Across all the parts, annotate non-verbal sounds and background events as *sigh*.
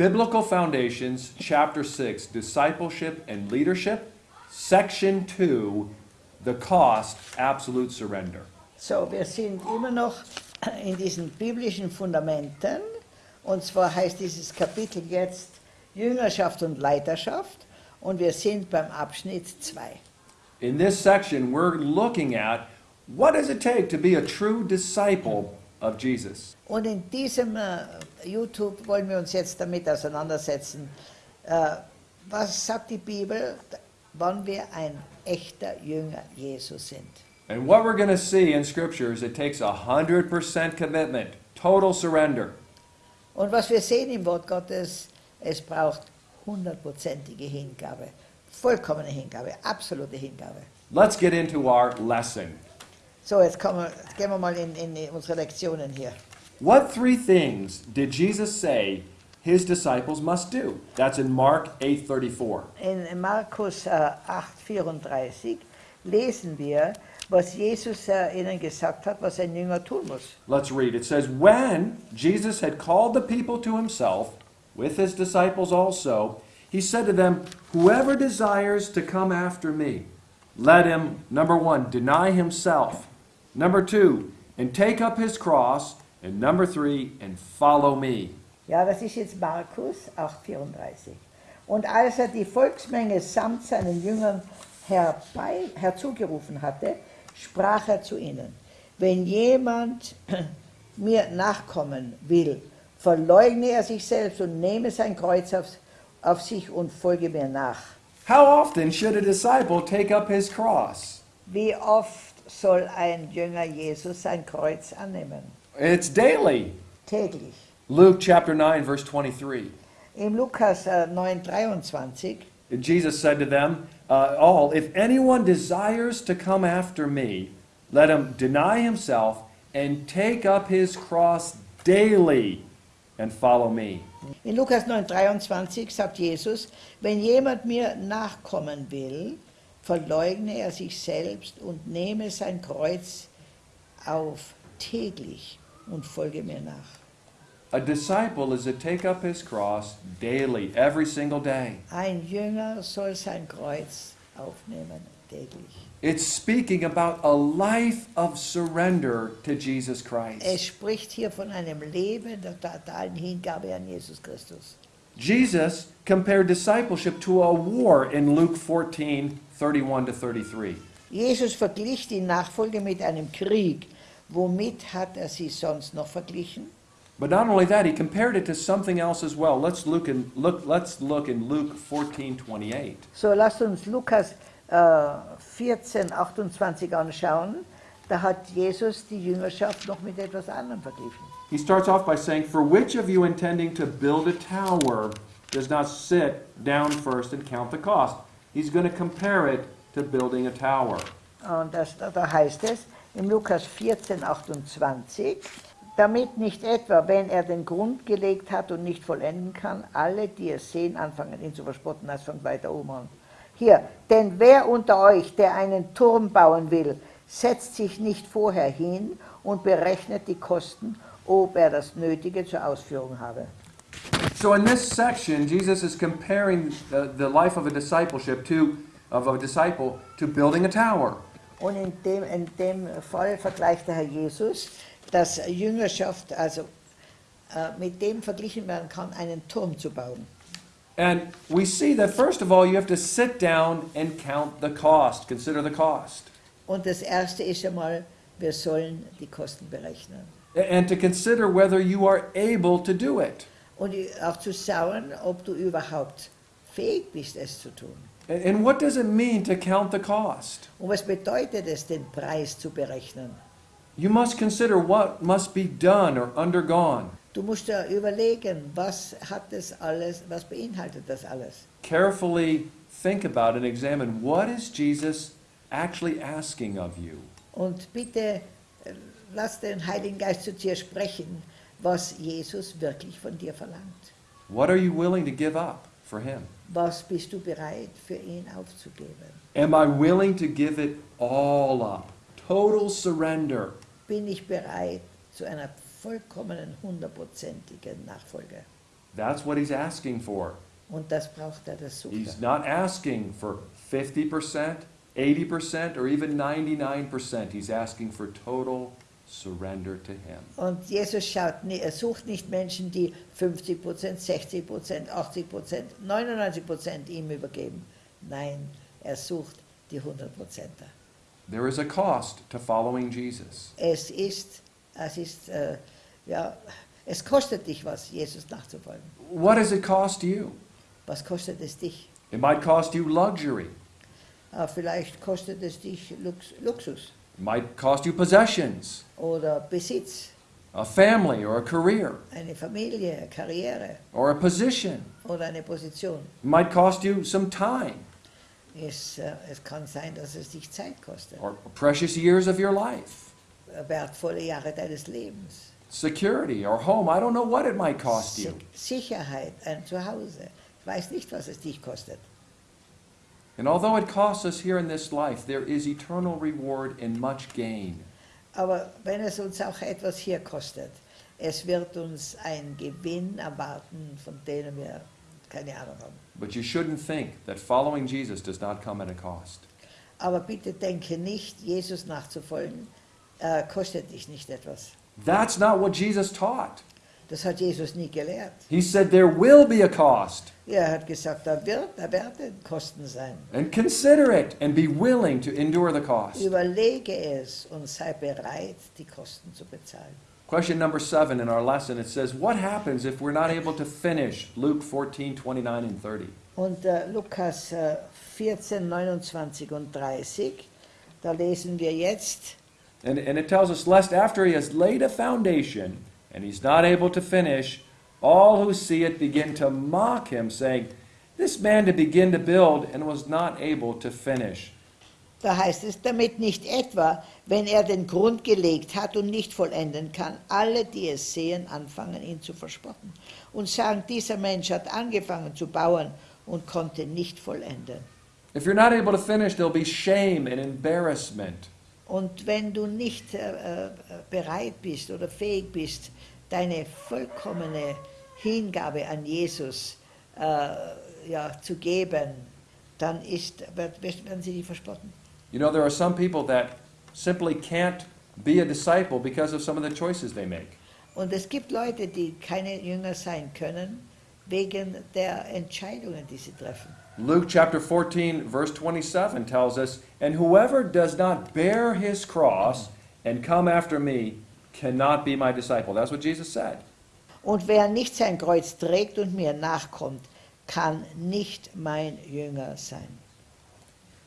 Biblical Foundations, Chapter 6, Discipleship and Leadership, Section 2, The Cost, Absolute Surrender. So, wir sind immer noch *clears throat* in diesen biblischen Fundamenten. Und zwar heißt dieses Kapitel jetzt Jüngerschaft und Leiterschaft. Und wir sind beim Abschnitt 2. In this section, we're looking at what does it take to be a true disciple of Jesus? Und in diesem äh, YouTube wollen wir uns jetzt damit auseinandersetzen. Äh, was sagt die Bibel, wann wir ein echter Jünger Jesus sind? And what we're going to see in Scripture is it takes a 100% commitment, total surrender. Und was wir sehen im Wort Gottes, es braucht hundertprozentige Hingabe, vollkommene Hingabe, absolute Hingabe. Let's get into our lesson. So, jetzt, kommen jetzt gehen wir mal in, in unsere Lektionen hier. What three things did Jesus say his disciples must do? That's in Mark 8:34. In Markus uh, äh, 8,34 lesen wir, was Jesus äh, ihnen gesagt hat, was ein Jünger tun muss. Let's read. It says, When Jesus had called the people to himself, with his disciples also, he said to them, Whoever desires to come after me, let him, number one, deny himself. Number two, and take up his cross. And number three, and follow me. Ja, das ist jetzt Markus 8,34. Und als er die Volksmenge samt seinen Jüngern herbei, herzugerufen hatte, sprach er zu ihnen, wenn jemand *clears throat* mir nachkommen will, verleugne er sich selbst und nehme sein Kreuz auf, auf sich und folge mir nach. How often should a disciple take up his cross? Wie oft soll ein Jünger Jesus sein Kreuz annehmen? It's daily. Täglich. Luke chapter 9, verse 23. Im Lukas äh, 9,23 Jesus said to them uh, all, If anyone desires to come after me, let him deny himself and take up his cross daily and follow me. In Lukas 9,23 sagt Jesus, wenn jemand mir nachkommen will, verleugne er sich selbst und nehme sein Kreuz auf täglich und folge mir nach. A disciple is to take up his cross daily, every single day. Ein Jünger soll sein Kreuz aufnehmen täglich. It's speaking about a life of surrender to Jesus Es Christ. spricht hier von einem Leben der totalen Hingabe an Jesus Christus. Jesus compared discipleship to a war in Luke 14 31 to 33. Jesus verglich die Nachfolge mit einem Krieg. Womit hat er sie sonst noch verglichen? But not only that, he compared it to something else as well. Let's look in look let's look in Luke 14, 28. So, lasst uns Lukas äh, 14, 28 anschauen. Da hat Jesus die Jüngerschaft noch mit etwas anderem verglichen. He starts off by saying, For which of you intending to build a tower does not sit down first and count the cost? He's going to compare it to building a tower. Und das, da heißt es im Lukas 14, 28, damit nicht etwa, wenn er den Grund gelegt hat und nicht vollenden kann, alle, die es sehen, anfangen ihn zu verspotten, das fängt weiter oben an. Hier, denn wer unter euch, der einen Turm bauen will, setzt sich nicht vorher hin und berechnet die Kosten, ob er das Nötige zur Ausführung habe. So in this section, Jesus is comparing the, the life of a discipleship to of a disciple to building a tower. Und in dem, in dem Fall vergleicht der Herr Jesus, dass Jüngerschaft also äh, mit dem verglichen werden kann, einen Turm zu bauen. And we see that first of all, you have to sit down and count the cost, consider the cost. Und das Erste ist einmal, wir sollen die Kosten berechnen. And to consider whether you are able to do it. Und auch zu schauen, ob du überhaupt fähig bist, es zu tun. And and what does it mean to count the cost? Und was bedeutet es, den Preis zu berechnen? You must consider what must be done or undergone. Du musst dir überlegen, was hat das alles, was beinhaltet das alles? Carefully think about and examine what is Jesus actually asking of you? Und bitte äh, lass den Heiligen Geist zu dir sprechen, was Jesus wirklich von dir verlangt. What are you willing to give up for him? Was bist du bereit für ihn aufzugeben? Am I willing to give it all up? Total surrender. Bin ich bereit zu einer vollkommenen, hundertprozentigen Nachfolge? That's what he's asking for. Und das braucht er, das sucht He's not asking for 50%, 80%, or even 99%. He's asking for total surrender to him. Und Jesus schaut, nie- er sucht nicht Menschen, die 50 Prozent, 60 Prozent, 80 Prozent, 99 Prozent ihm übergeben. Nein, er sucht die 100 Prozenter. There is a cost to following Jesus. Es ist, es ist, äh, ja, es kostet dich was, Jesus nachzufolgen. What does it cost you? Was kostet es dich? It might cost you luxury. Äh, vielleicht kostet es dich Lux, Luxus might cost you possessions, oder Besitz, a family or a career, eine Familie, Karriere or a position. oder eine Position. It might cost you some time Es, äh, es kann sein, dass es dich Zeit kostet, or precious years of your life, äh, wertvolle Jahre deines Lebens. security or home. I don't know what it might cost you. Sicherheit, ein Zuhause. Ich weiß nicht, was es dich kostet. And although it costs us here in this life, there is eternal reward and much gain. Aber wenn es uns auch etwas hier kostet, es wird uns ein Gewinn erwarten, von dem wir keine Ahnung haben. But you shouldn't think that following Jesus does not come at a cost. Aber bitte denke nicht, Jesus nachzufolgen, äh, kostet dich nicht etwas. That's not what Jesus taught. Das hat Jesus nie gelehrt. He said there will be a cost. Er hat gesagt, da wird, da werden Kosten sein. And consider it and be willing to endure the cost. Überlege es und sei bereit, die Kosten zu bezahlen. Question number seven in our lesson it says, What happens if we're not able to finish Luke 14, 29, and 30? Und äh, Lukas äh, 14, 29 und 30, da lesen wir jetzt, And, and it tells us, Lest after he has laid a foundation and he's not able to finish, all who see it begin to mock him, saying, This man to begin to build and was not able to finish. da heißt es, damit nicht etwa, wenn er den Grund gelegt hat und nicht vollenden kann, alle, die es sehen, anfangen, ihn zu verspotten und sagen, dieser Mensch hat angefangen zu bauen und konnte nicht vollenden. If you're not able to finish, there'll be shame and embarrassment. Und wenn du nicht äh, äh, bereit bist oder fähig bist, deine vollkommene Hingabe an Jesus äh, ja, zu geben, dann ist, werden sie dich verspotten. You know, there are some people that simply can't be a disciple because of some of the choices they make. Und es gibt Leute, die keine Jünger sein können, wegen der Entscheidungen, die sie treffen. Luke chapter 14, verse 27 tells us, And whoever does not bear his cross and come after me cannot be my disciple. That's what Jesus said. Und wer nicht sein Kreuz trägt und mir nachkommt, kann nicht mein Jünger sein.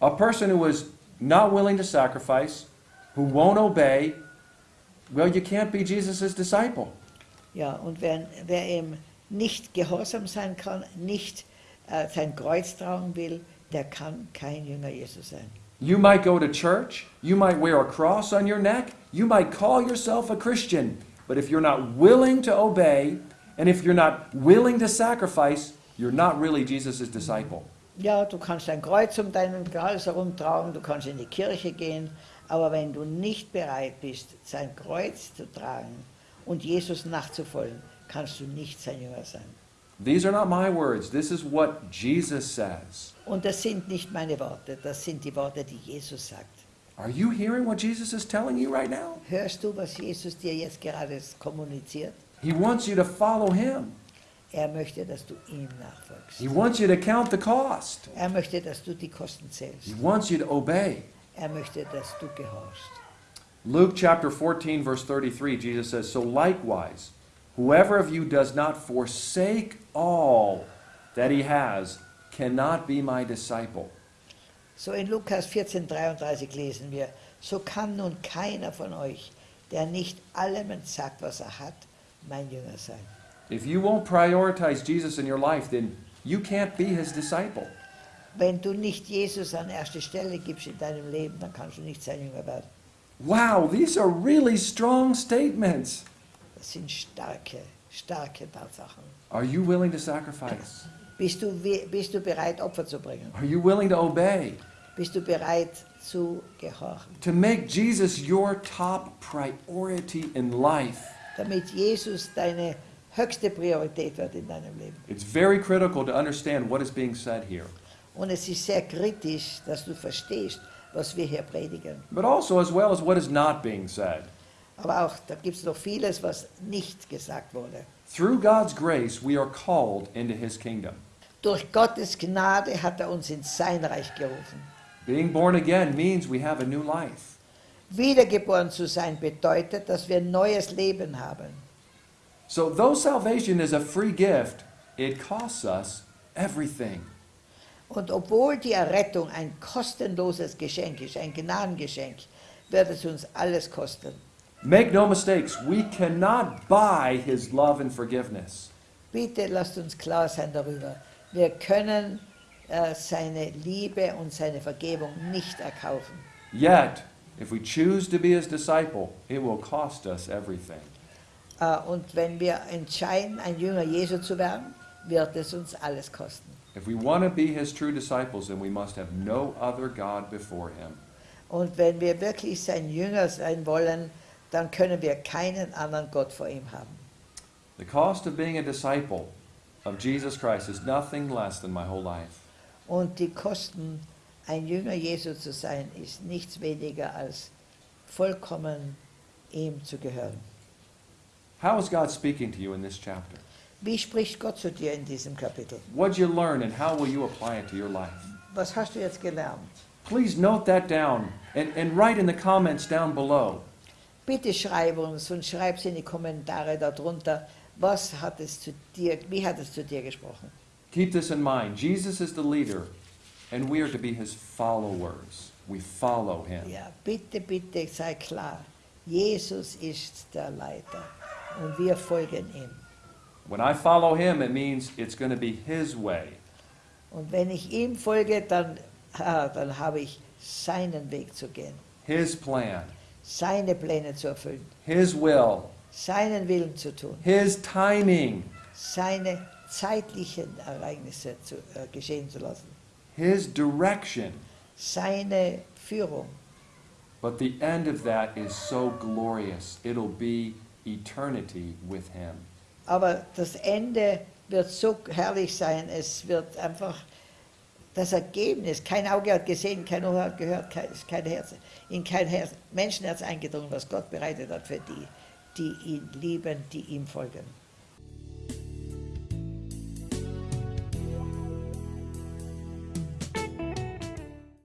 A person who is not willing to sacrifice, who won't obey, well, you can't be Jesus' disciple. Ja, und wer, wer ihm nicht gehorsam sein kann, nicht äh, sein Kreuz tragen will, der kann kein Jünger Jesus sein. You might go to church, you might wear a cross on your neck, you might call yourself a Christian, but if you're not willing to obey, and if you're not willing to sacrifice, you're not really Jesus' disciple. Ja, du kannst ein Kreuz um deinen Hals herumtragen, du kannst in die Kirche gehen, aber wenn du nicht bereit bist, sein Kreuz zu tragen und Jesus nachzufolgen, kannst du nicht sein Jünger sein. These are not my words. This is what Jesus says. Und das sind nicht meine Worte, das sind die Worte, die Jesus sagt. Are you hearing what Jesus is telling you right now? Hörst du, was Jesus dir jetzt gerade kommuniziert? He wants you to follow him. Er möchte, dass du ihm nachfolgst. He wants you to count the cost. Er möchte, dass du die Kosten zählst. He wants you to obey. Er möchte, dass du gehorchst. Luke chapter 14, verse 33, Jesus says, So likewise, whoever of you does not forsake all that he has cannot be my disciple. So in Lukas 14,33 lesen wir, so kann nun keiner von euch, der nicht allem entsagt, was er hat, mein Jünger sein. If you won't prioritize Jesus in your life, then you can't be his disciple. Wenn du nicht Jesus an erste Stelle gibst in deinem Leben, dann kannst du nicht sein Jünger werden. Wow, these are really strong statements. Das sind starke, starke Tatsachen. Are you willing to sacrifice? Bist du, bist du bereit, Opfer zu bringen? Are you willing to obey? Bist du bereit zu gehorchen? To make Jesus your top priority in life? Damit Jesus deine höchste Priorität wird in deinem Leben. It's very critical to understand what is being said here, Und es ist sehr kritisch, dass du verstehst, was wir hier predigen. but also as well as what is not being said. Aber auch, da gibt es noch vieles, was nicht gesagt wurde. Through God's grace, we are called into his kingdom. Durch Gottes Gnade hat er uns in sein Reich gerufen. Being born again means we have a new life. Wiedergeboren zu sein bedeutet, dass wir ein neues Leben haben. So, though salvation is a free gift, it costs us everything. Und obwohl die Errettung ein kostenloses Geschenk ist, ein Gnadengeschenk, wird es uns alles kosten. Make no mistakes, we cannot buy his love and forgiveness. Bitte lasst uns klar sein darüber. Wir können äh, seine Liebe und seine Vergebung nicht erkaufen. Yet, if we choose to be his disciple, it will cost us everything. Äh, und wenn wir entscheiden, ein Jünger Jesu zu werden, wird es uns alles kosten. If we want to be his true disciples, then we must have no other God before him. Und wenn wir wirklich sein Jünger sein wollen, dann können wir keinen anderen Gott vor ihm haben. The cost of being a disciple of Jesus Christ is nothing less than my whole life. Und die Kosten, ein Jünger Jesu zu sein, ist nichts weniger als vollkommen ihm zu gehören. How is God speaking to you in this chapter? Wie spricht Gott zu dir in diesem Kapitel? What'd you learn and how will you apply it to your life? Was hast du jetzt gelernt? Please note that down and, and write in the comments down below. Bitte schreib uns und schreib es in die Kommentare darunter. Was hat es zu dir, wie hat es zu dir gesprochen? Keep this in mind. Jesus is the leader, and we are to be his followers. We follow him. Ja, bitte, bitte sei klar. Jesus ist der Leiter und wir folgen ihm. When I follow him, it means it's going to be his way. Und wenn ich ihm folge, dann, ah, dann habe ich seinen Weg zu gehen, his plan, seine Pläne zu erfüllen, his will, seinen Willen zu tun, his timing, seine zeitlichen Ereignisse zu, äh, geschehen zu lassen, his direction. seine Führung. But the end of that is so glorious. It'll be eternity with him. Aber das Ende wird so herrlich sein, es wird einfach das Ergebnis, kein Auge hat gesehen, kein Ohr hat gehört, kein, kein Herz, in kein Herz, Menschenherz eingedrungen, was Gott bereitet hat für die, die ihn lieben, die ihm folgen.